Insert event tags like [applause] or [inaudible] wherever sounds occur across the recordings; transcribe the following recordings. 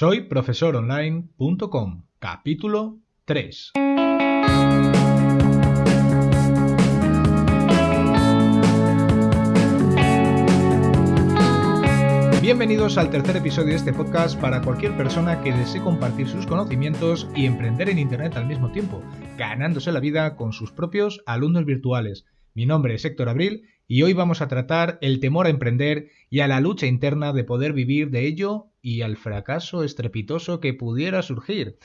Soy profesoronline.com, capítulo 3. Bienvenidos al tercer episodio de este podcast para cualquier persona que desee compartir sus conocimientos y emprender en Internet al mismo tiempo, ganándose la vida con sus propios alumnos virtuales. Mi nombre es Héctor Abril y hoy vamos a tratar el temor a emprender y a la lucha interna de poder vivir de ello y al fracaso estrepitoso que pudiera surgir.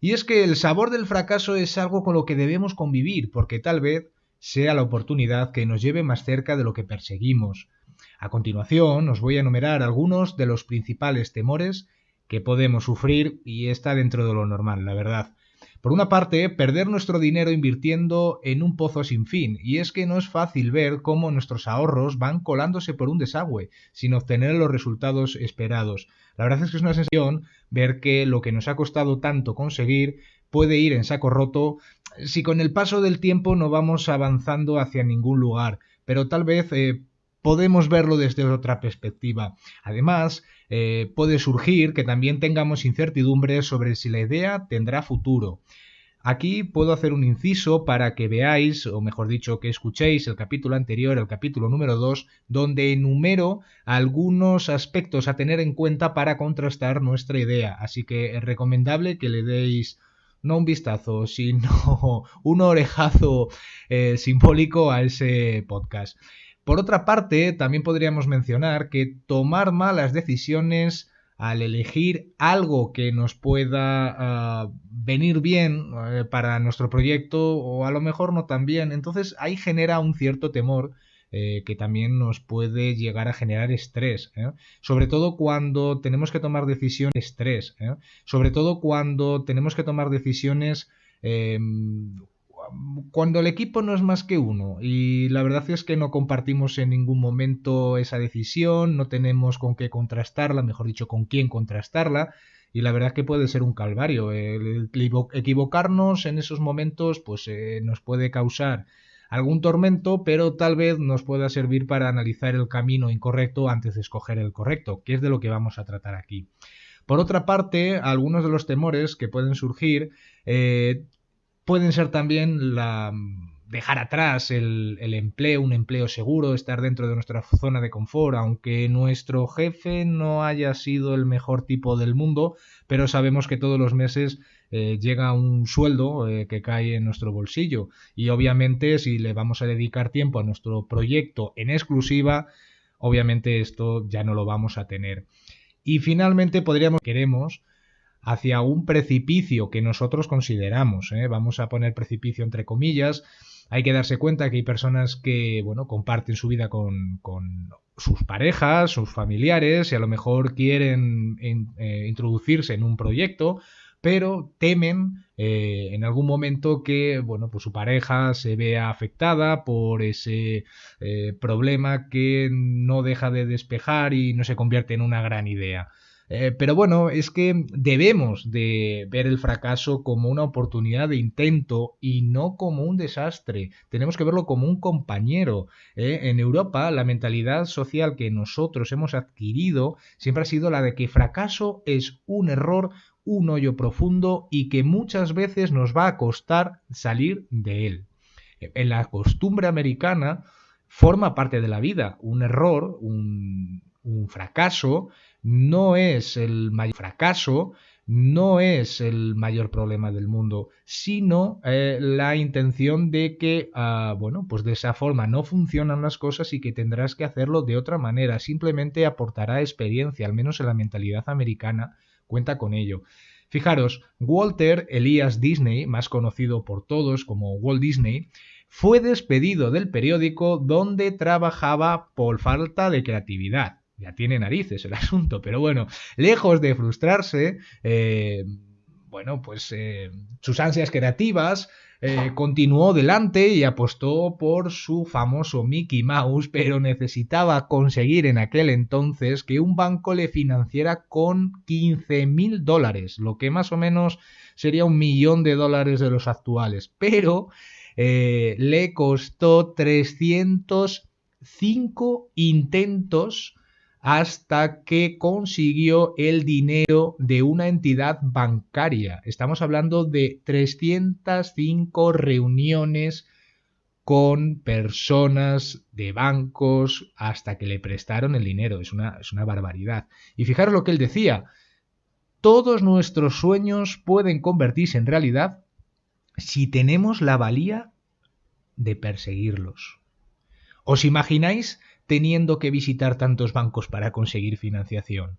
Y es que el sabor del fracaso es algo con lo que debemos convivir, porque tal vez sea la oportunidad que nos lleve más cerca de lo que perseguimos. A continuación os voy a enumerar algunos de los principales temores que podemos sufrir y está dentro de lo normal, la verdad. Por una parte, perder nuestro dinero invirtiendo en un pozo sin fin, y es que no es fácil ver cómo nuestros ahorros van colándose por un desagüe, sin obtener los resultados esperados. La verdad es que es una sensación ver que lo que nos ha costado tanto conseguir puede ir en saco roto si con el paso del tiempo no vamos avanzando hacia ningún lugar, pero tal vez eh, podemos verlo desde otra perspectiva. Además, eh, puede surgir que también tengamos incertidumbre sobre si la idea tendrá futuro. Aquí puedo hacer un inciso para que veáis, o mejor dicho, que escuchéis el capítulo anterior, el capítulo número 2, donde enumero algunos aspectos a tener en cuenta para contrastar nuestra idea. Así que es recomendable que le deis no un vistazo, sino [laughs] un orejazo eh, simbólico a ese podcast. Por otra parte, también podríamos mencionar que tomar malas decisiones al elegir algo que nos pueda ah, venir bien eh, para nuestro proyecto o a lo mejor no tan bien, entonces ahí genera un cierto temor eh, que también nos puede llegar a generar estrés, ¿eh? sobre todo cuando tenemos que tomar decisiones estrés, sobre todo cuando tenemos que tomar decisiones em, cuando el equipo no es más que uno y la verdad es que no compartimos en ningún momento esa decisión, no tenemos con qué contrastarla, mejor dicho, con quién contrastarla y la verdad es que puede ser un calvario. El equivocarnos en esos momentos pues eh, nos puede causar algún tormento, pero tal vez nos pueda servir para analizar el camino incorrecto antes de escoger el correcto, que es de lo que vamos a tratar aquí. Por otra parte, algunos de los temores que pueden surgir eh, pueden ser también la dejar atrás el, empleo, un empleo seguro, estar dentro de nuestra zona de confort, aunque nuestro jefe no haya sido el mejor tipo del mundo, pero sabemos que todos los meses eh, llega un sueldo eh, que cae en nuestro bolsillo y obviamente si le vamos a dedicar tiempo a nuestro proyecto en exclusiva, obviamente esto ya no lo vamos a tener. Y finalmente podríamos, queremos, hacia un precipicio que nosotros consideramos. ¿eh? Vamos a poner precipicio entre comillas. Hay que darse cuenta que hay personas que, bueno, comparten su vida con, con sus parejas, sus familiares, y a lo mejor quieren eh, introducirse en un proyecto, pero temen eh, en algún momento que bueno pues su pareja se vea afectada por ese problema que no deja de despejar y no se convierte en una gran idea. Eh, pero bueno, es que debemos de ver el fracaso como una oportunidad de intento y no como un desastre. Tenemos que verlo como un compañero. ¿eh? En Europa, la mentalidad social que nosotros hemos adquirido siempre ha sido la de que fracaso es un error, un hoyo profundo y que muchas veces nos va a costar salir de él. En la costumbre americana forma parte de la vida. Un error, un, un fracaso, no es el mayor fracaso, no es el mayor problema del mundo, sino eh, la intención de que, ah, bueno, pues de esa forma no funcionan las cosas y que tendrás que hacerlo de otra manera. Simplemente aportará experiencia, al menos en la mentalidad americana, cuenta con ello. Fijaros, Walter Elias Disney, más conocido por todos como Walt Disney, fue despedido del periódico donde trabajaba por falta de creatividad ya tiene narices el [laughs] asunto, pero bueno, lejos de frustrarse, eh, bueno, pues eh, sus ansias creativas eh, continuó delante y apostó por su famoso Mickey Mouse, pero necesitaba conseguir en aquel entonces que un banco le financiara con 15 mil dólares, lo que más o menos sería un millón de dólares de los actuales, pero le costó 305 intentos hasta que consiguió el dinero de una entidad bancaria. Estamos hablando de 305 reuniones con personas de bancos hasta que le prestaron el dinero. Es una, es una barbaridad. Y fijaros lo que él decía. Todos nuestros sueños pueden convertirse en realidad si tenemos la valía de perseguirlos. ¿Os imagináis teniendo que visitar tantos bancos para conseguir financiación?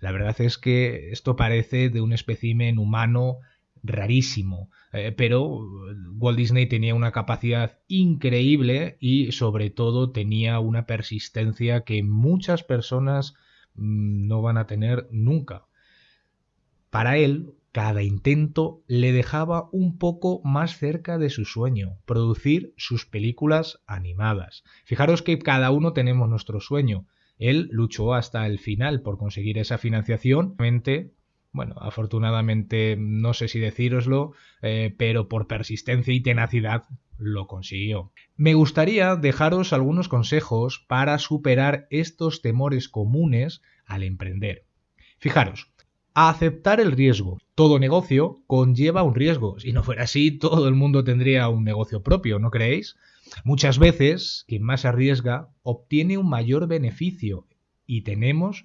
La verdad es que esto parece de un espécimen humano rarísimo, eh, pero Walt Disney tenía una capacidad increíble y sobre todo tenía una persistencia que muchas personas mm, no van a tener nunca. Para él, cada intento le dejaba un poco más cerca de su sueño, producir sus películas animadas. Fijaros que cada uno tenemos nuestro sueño. Él luchó hasta el final por conseguir esa financiación. Bueno, afortunadamente no sé si decíroslo, eh, pero por persistencia y tenacidad lo consiguió. Me gustaría dejaros algunos consejos para superar estos temores comunes al emprender. Fijaros, aceptar el riesgo. Todo negocio conlleva un riesgo. Si no fuera así, todo el mundo tendría un negocio propio, ¿no creéis? Muchas veces, quien más arriesga obtiene un mayor beneficio y tenemos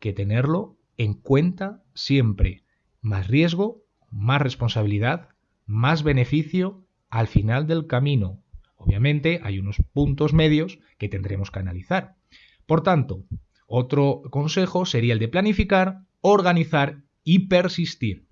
que tenerlo en cuenta siempre. Más riesgo, más responsabilidad, más beneficio al final del camino. Obviamente hay unos puntos medios que tendremos que analizar. Por tanto, otro consejo sería el de planificar organizar y persistir.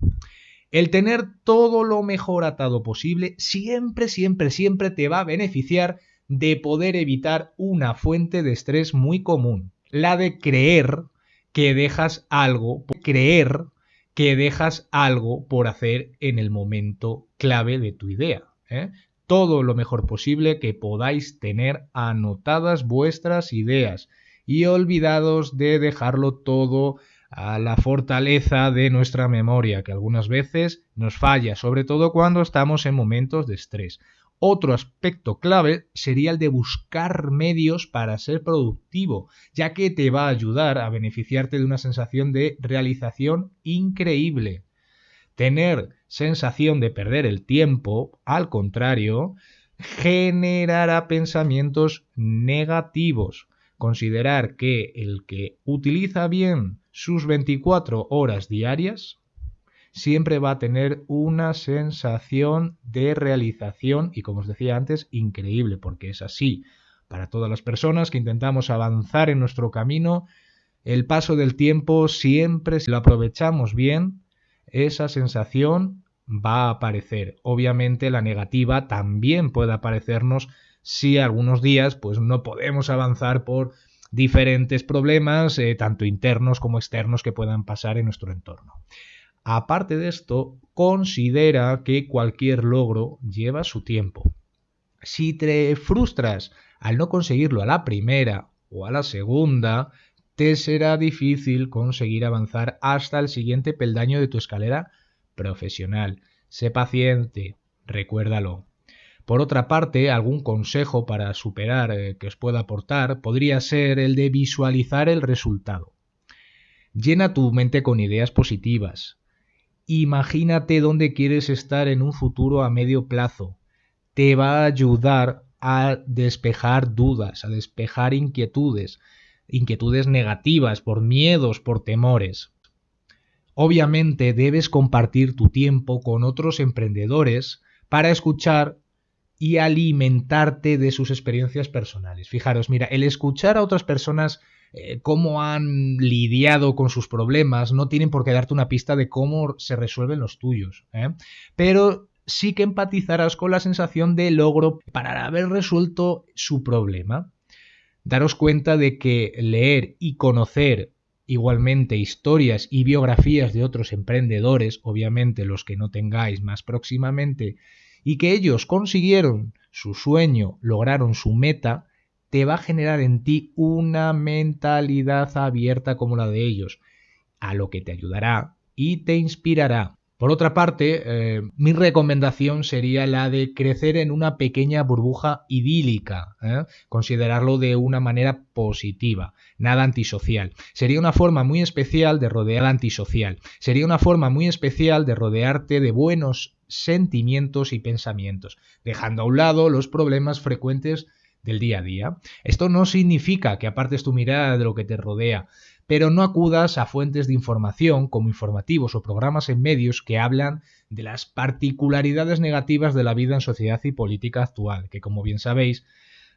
El tener todo lo mejor atado posible siempre, siempre, siempre te va a beneficiar de poder evitar una fuente de estrés muy común, la de creer que dejas algo, creer que dejas algo por hacer en el momento clave de tu idea. ¿eh? Todo lo mejor posible que podáis tener anotadas vuestras ideas y olvidados de dejarlo todo a la fortaleza de nuestra memoria, que algunas veces nos falla, sobre todo cuando estamos en momentos de estrés. Otro aspecto clave sería el de buscar medios para ser productivo, ya que te va a ayudar a beneficiarte de una sensación de realización increíble. Tener sensación de perder el tiempo, al contrario, generará pensamientos negativos. Considerar que el que utiliza bien sus 24 horas diarias, siempre va a tener una sensación de realización y como os decía antes, increíble, porque es así. Para todas las personas que intentamos avanzar en nuestro camino, el paso del tiempo siempre, si lo aprovechamos bien, esa sensación va a aparecer. Obviamente la negativa también puede aparecernos si algunos días pues no podemos avanzar por diferentes problemas, eh, tanto internos como externos, que puedan pasar en nuestro entorno. Aparte de esto, considera que cualquier logro lleva su tiempo. Si te frustras al no conseguirlo a la primera o a la segunda, te será difícil conseguir avanzar hasta el siguiente peldaño de tu escalera profesional. Sé paciente, recuérdalo. Por otra parte, algún consejo para superar eh, que os pueda aportar podría ser el de visualizar el resultado. Llena tu mente con ideas positivas. Imagínate dónde quieres estar en un futuro a medio plazo. Te va a ayudar a despejar dudas, a despejar inquietudes, inquietudes negativas por miedos, por temores. Obviamente debes compartir tu tiempo con otros emprendedores para escuchar y alimentarte de sus experiencias personales. Fijaros, mira, el escuchar a otras personas eh, cómo han lidiado con sus problemas no tienen por qué darte una pista de cómo se resuelven los tuyos. ¿eh? Pero sí que empatizarás con la sensación de logro para haber resuelto su problema. Daros cuenta de que leer y conocer igualmente historias y biografías de otros emprendedores, obviamente los que no tengáis más próximamente, y que ellos consiguieron su sueño, lograron su meta, te va a generar en ti una mentalidad abierta como la de ellos, a lo que te ayudará y te inspirará. Por otra parte, eh, mi recomendación sería la de crecer en una pequeña burbuja idílica, ¿eh? considerarlo de una manera positiva, nada antisocial. Sería una forma muy especial de rodear antisocial. Sería una forma muy especial de rodearte de buenos sentimientos y pensamientos, dejando a un lado los problemas frecuentes del día a día. Esto no significa que apartes tu mirada de lo que te rodea, pero no acudas a fuentes de información como informativos o programas en medios que hablan de las particularidades negativas de la vida en sociedad y política actual, que como bien sabéis,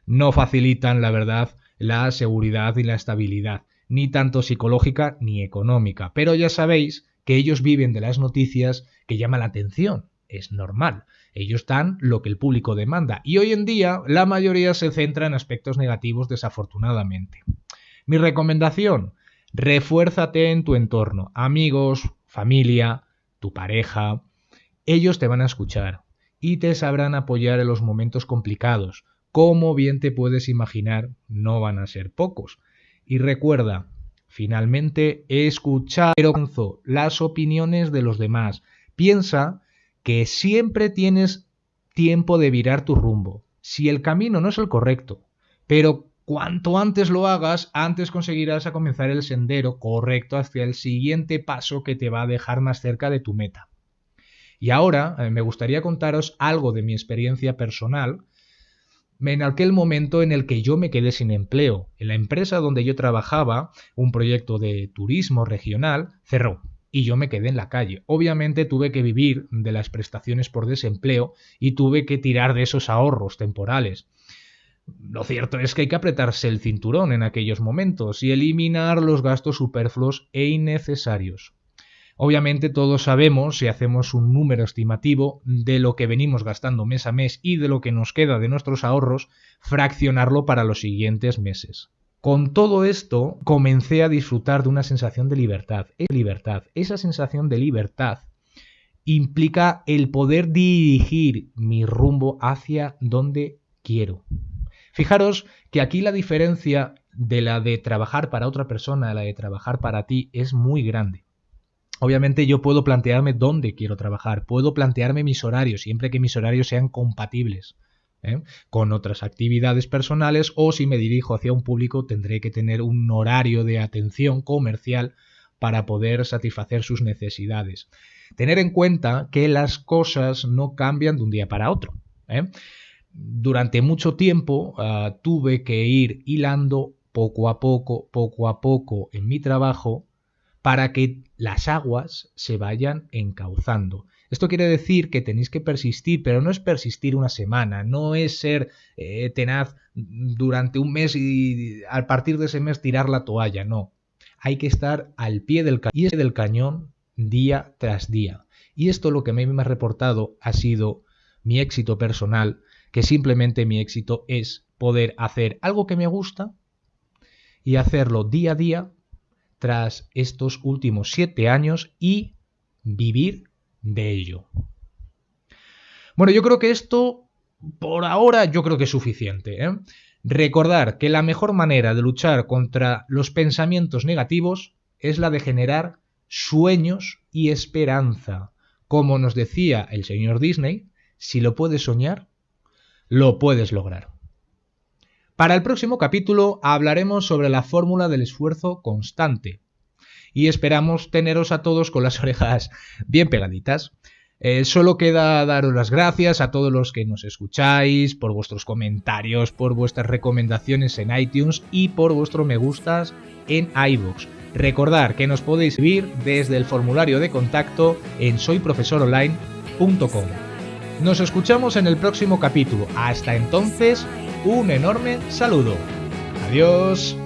no facilitan la verdad, la seguridad y la estabilidad, ni tanto psicológica ni económica. Pero ya sabéis que ellos viven de las noticias que llaman la atención. Es normal. Ellos dan lo que el público demanda. Y hoy en día la mayoría se centra en aspectos negativos desafortunadamente. Mi recomendación, Refuérzate en tu entorno, amigos, familia, tu pareja. Ellos te van a escuchar y te sabrán apoyar en los momentos complicados. Como bien te puedes imaginar, no van a ser pocos. Y recuerda, finalmente, escuchar las opiniones de los demás. Piensa que siempre tienes tiempo de virar tu rumbo. Si el camino no es el correcto, pero Cuanto antes lo hagas, antes conseguirás a comenzar el sendero correcto hacia el siguiente paso que te va a dejar más cerca de tu meta. Y ahora eh, me gustaría contaros algo de mi experiencia personal en aquel momento en el que yo me quedé sin empleo. En la empresa donde yo trabajaba, un proyecto de turismo regional, cerró y yo me quedé en la calle. Obviamente tuve que vivir de las prestaciones por desempleo y tuve que tirar de esos ahorros temporales. Lo cierto es que hay que apretarse el cinturón en aquellos momentos y eliminar los gastos superfluos e innecesarios. Obviamente todos sabemos, si hacemos un número estimativo de lo que venimos gastando mes a mes y de lo que nos queda de nuestros ahorros, fraccionarlo para los siguientes meses. Con todo esto, comencé a disfrutar de una sensación de libertad. libertad. Esa sensación de libertad implica el poder dirigir mi rumbo hacia donde quiero. Fijaros que aquí la diferencia de la de trabajar para otra persona a la de trabajar para ti es muy grande. Obviamente yo puedo plantearme dónde quiero trabajar, puedo plantearme mis horarios, siempre que mis horarios sean compatibles ¿eh? con otras actividades personales o si me dirijo hacia un público tendré que tener un horario de atención comercial para poder satisfacer sus necesidades. Tener en cuenta que las cosas no cambian de un día para otro. ¿eh? durante mucho tiempo ah, tuve que ir hilando poco a poco, poco a poco en mi trabajo para que las aguas se vayan encauzando. Esto quiere decir que tenéis que persistir, pero no es persistir una semana, no es ser eh, tenaz durante un mes y a partir de ese mes tirar la toalla, no. Hay que estar al pie del, del cañón día tras día. Y esto lo que me ha reportado ha sido mi éxito personal que simplemente mi éxito es poder hacer algo que me gusta y hacerlo día a día tras estos últimos siete años y vivir de ello. Bueno, yo creo que esto, por ahora, yo creo que es suficiente. ¿eh? Recordar que la mejor manera de luchar contra los pensamientos negativos es la de generar sueños y esperanza. Como nos decía el señor Disney, si lo puedes soñar, lo puedes lograr. Para el próximo capítulo hablaremos sobre la fórmula del esfuerzo constante y esperamos teneros a todos con las [laughs] orejas bien pegaditas. Eh, solo queda daros las gracias a todos los que nos escucháis, por vuestros comentarios, por vuestras recomendaciones en iTunes y por vuestro me gustas en iVoox. Recordad que nos podéis seguir desde el formulario de contacto en soyprofesoronline.com. Nos escuchamos en el próximo capítulo. Hasta entonces, un enorme saludo. Adiós.